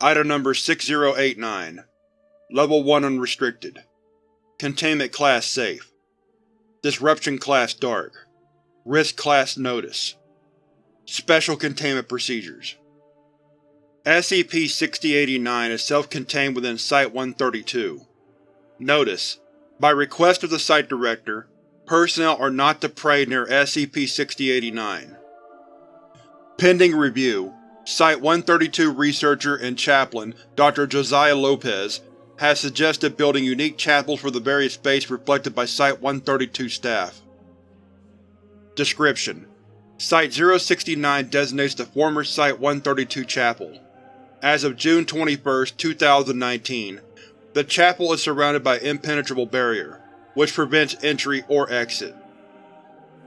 Item Number 6089 Level 1 Unrestricted. Containment Class Safe. Disruption Class Dark. Risk Class Notice. Special Containment Procedures. SCP-6089 is self-contained within Site-132. Notice: By request of the Site Director, personnel are not to pray near SCP-6089. Pending review, Site-132 researcher and chaplain Dr. Josiah Lopez has suggested building unique chapels for the various faiths reflected by Site-132 staff. Description: Site-069 designates the former Site-132 chapel. As of June 21, 2019, the chapel is surrounded by impenetrable barrier, which prevents entry or exit.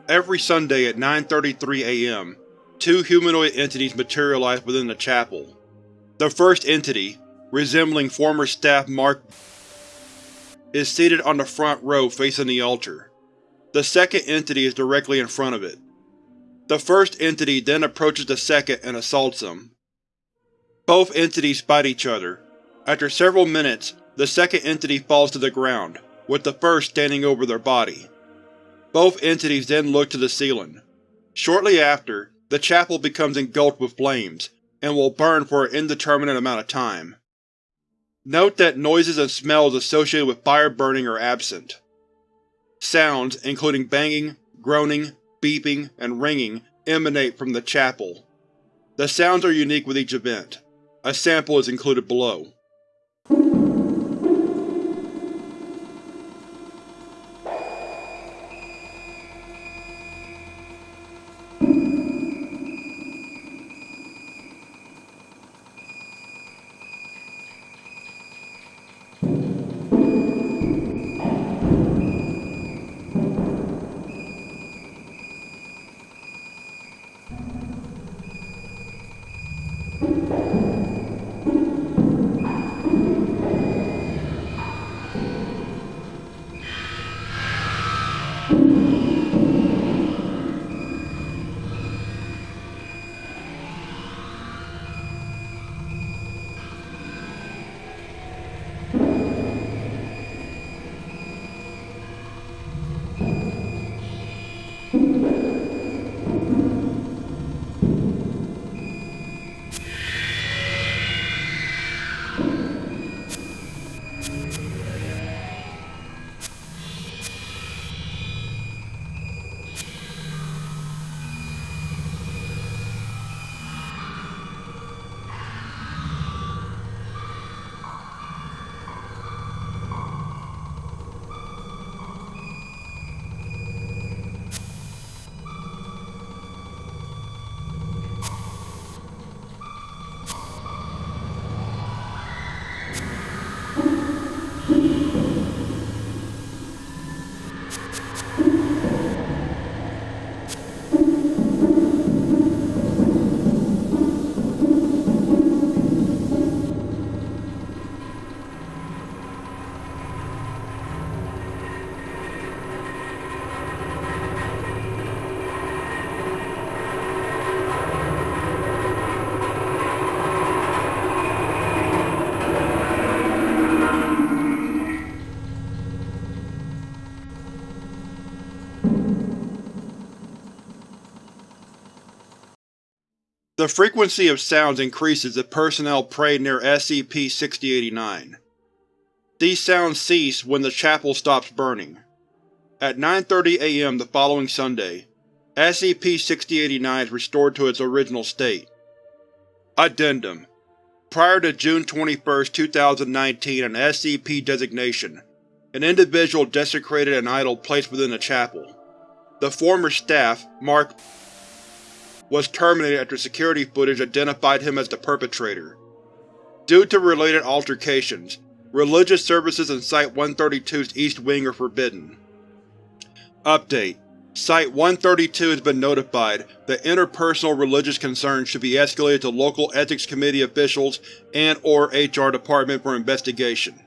Every Sunday at 9.33 am, two humanoid entities materialize within the chapel. The first entity, resembling former staff Mark is seated on the front row facing the altar. The second entity is directly in front of it. The first entity then approaches the second and assaults them. Both entities fight each other. After several minutes, the second entity falls to the ground, with the first standing over their body. Both entities then look to the ceiling. Shortly after, the chapel becomes engulfed with flames, and will burn for an indeterminate amount of time. Note that noises and smells associated with fire burning are absent. Sounds, including banging, groaning, beeping, and ringing, emanate from the chapel. The sounds are unique with each event. A sample is included below. The frequency of sounds increases if personnel pray near SCP-6089. These sounds cease when the chapel stops burning. At 9.30 am the following Sunday, SCP-6089 is restored to its original state. Addendum Prior to June 21, 2019 an SCP designation, an individual desecrated an idol placed within the chapel. The former staff, Mark was terminated after security footage identified him as the perpetrator. Due to related altercations, religious services in Site-132's East Wing are forbidden. Update: Site-132 has been notified that interpersonal religious concerns should be escalated to local Ethics Committee officials and or HR Department for investigation.